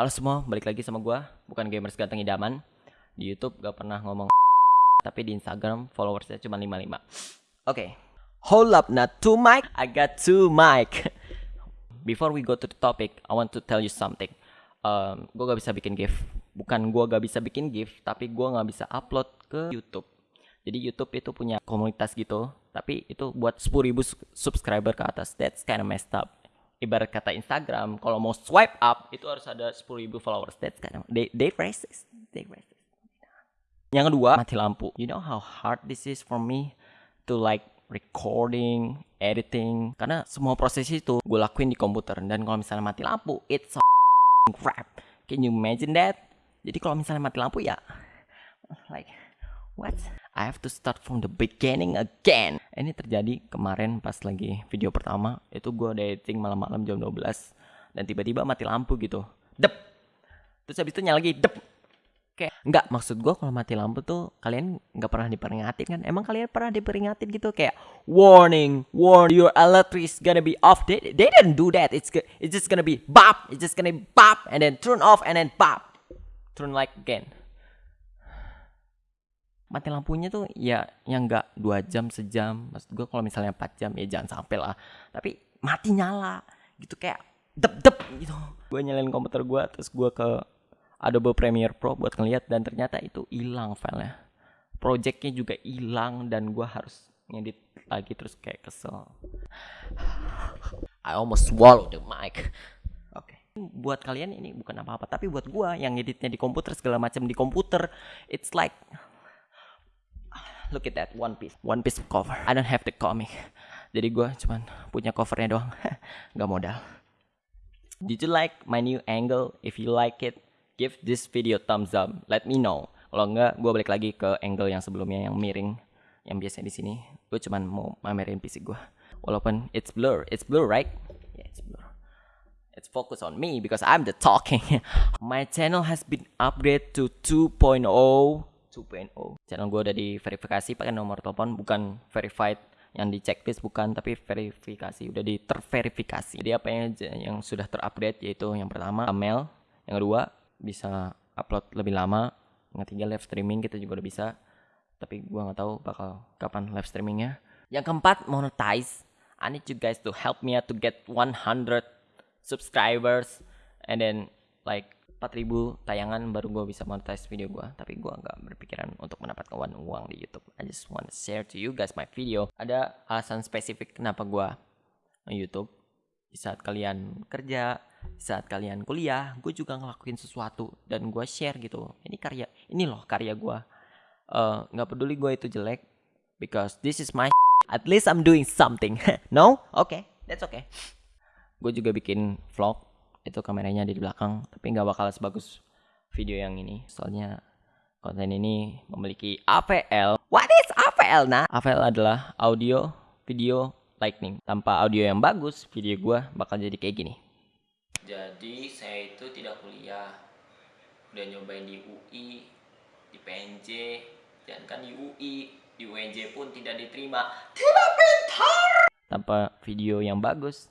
Halo semua, balik lagi sama gua, bukan gamers ganteng idaman. Di YouTube gak pernah ngomong tapi di Instagram followersnya cuma 55. Oke. Hold up, not two mic. I got two mic. Before we go to the topic, I want to tell you something. Um, gue gak bisa bikin GIF. Bukan gua gak bisa bikin GIF, tapi gua gak bisa upload ke YouTube. Jadi YouTube itu punya komunitas gitu, tapi itu buat 10.000 subscriber ke atas. That's kind of messed up ibarat kata Instagram kalau mau swipe up itu harus ada 10.000 followers. That's kind of they they racist they racist. Yang kedua mati lampu. You know how hard this is for me to like recording editing? Karena semua proses itu gue lakuin di komputer. Dan kalau misalnya mati lampu it's so crap. Can you imagine that? Jadi kalau misalnya mati lampu ya like what? I have to start from the beginning again. Ini terjadi kemarin pas lagi video pertama. Itu gue editing malam-malam jam 12. Dan tiba-tiba mati lampu gitu. Dep. Terus habis itu nyala lagi. Dep. Kayak enggak maksud gue kalau mati lampu tuh kalian nggak pernah diperingatin kan? Emang kalian pernah diperingatin gitu kayak warning, warn your electric is gonna be off. They, they didn't do that. It's it's just gonna be bop. It's just gonna be bop and then turn off and then pop. Turn like again mati lampunya tuh ya yang enggak dua jam sejam. Maksud gue kalau misalnya 4 jam ya jangan sampai lah. Tapi mati nyala gitu kayak dep dep gitu. Gue nyalain komputer gue terus gue ke Adobe Premiere Pro buat ngeliat dan ternyata itu hilang filenya. Projectnya juga hilang dan gue harus ngedit lagi terus kayak kesel. I almost swallow the mic. Oke. Okay. buat kalian ini bukan apa-apa tapi buat gue yang ngeditnya di komputer segala macam di komputer it's like look at that One Piece. One Piece cover. I don't have the comic. Jadi gue cuman punya covernya doang. Gak modal. Did you like my new angle? If you like it give this video thumbs up. Let me know. Kalau enggak gue balik lagi ke angle yang sebelumnya yang miring yang biasa di sini. Gue cuman mau mamerin PC gue walaupun it's blur. It's blur right? Yeah it's blur. It's focus on me because I'm the talking. My channel has been upgraded to 2.0 2.0 channel gue udah diverifikasi pakai nomor telepon bukan verified yang di checklist bukan tapi verifikasi udah di terverifikasi jadi apa yang yang sudah terupdate yaitu yang pertama email. Yang kedua bisa upload lebih lama. Yang ketiga live streaming kita juga udah bisa. Tapi gue nggak tahu bakal kapan live streamingnya. Yang keempat monetize. I need you guys to help me to get 100 subscribers. And then like 4000 tayangan baru gue bisa monetize video gue tapi gue nggak berpikiran untuk mendapatkan uang di YouTube. I just want to share to you guys my video. Ada alasan spesifik kenapa gue YouTube. Di saat kalian kerja di saat kalian kuliah gue juga ngelakuin sesuatu dan gue share gitu. Ini karya ini loh karya gue uh, nggak peduli gue itu jelek because this is my at least I'm doing something. No? Okay, that's okay. Gue juga bikin vlog itu kameranya di belakang tapi nggak bakal sebagus video yang ini. Soalnya konten ini memiliki AVL what is AVL nah AVL adalah audio video lightning. Tanpa audio yang bagus video gue bakal jadi kayak gini. Jadi saya itu tidak kuliah. Udah nyobain di UI di PNJ dan kan di UI di UNJ pun tidak diterima. Tidak pintar! Tanpa video yang bagus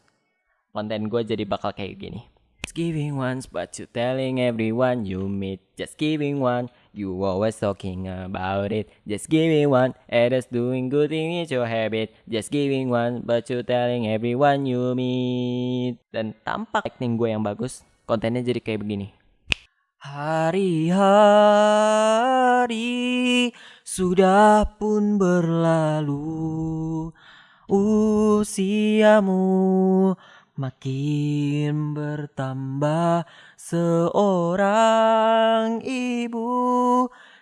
konten gue jadi bakal kayak gini Just giving once, but you telling everyone you meet. Just giving one, you always talking about it. Just giving one, others doing good thing is your habit. Just giving one, but you telling everyone you meet. Dan tampak acting gue yang bagus, kontennya jadi kayak begini. Hari-hari sudah pun berlalu Usiamu Makin bertambah seorang ibu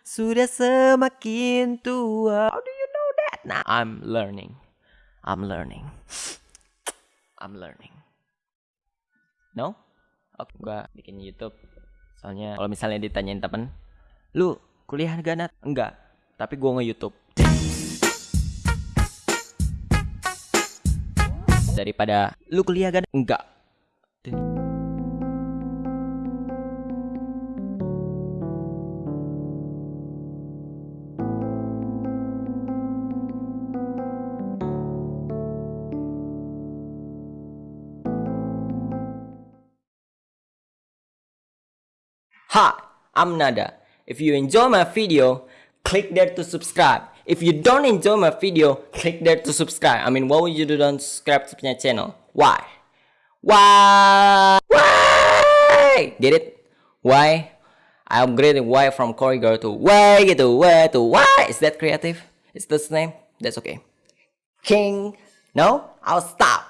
sudah semakin tua. How do you know that? Nah, I'm learning. I'm learning. I'm learning. No? Oke, okay, gua bikin YouTube. Soalnya kalau misalnya ditanyain temen, lu kuliah gak nat? Enggak. Tapi gua nge-YouTube. Daripada lu kuliah kan enggak Hi, I'm Nada. If you enjoy my video, click there to subscribe. If you don't enjoy my video, click there to subscribe. I mean, why would you don't subscribe to my channel? Why? Why? Why? Get it? Why? I upgraded why from corridor to Y to Y to why. Is that creative? Is this name? That's okay. King. No? I'll stop.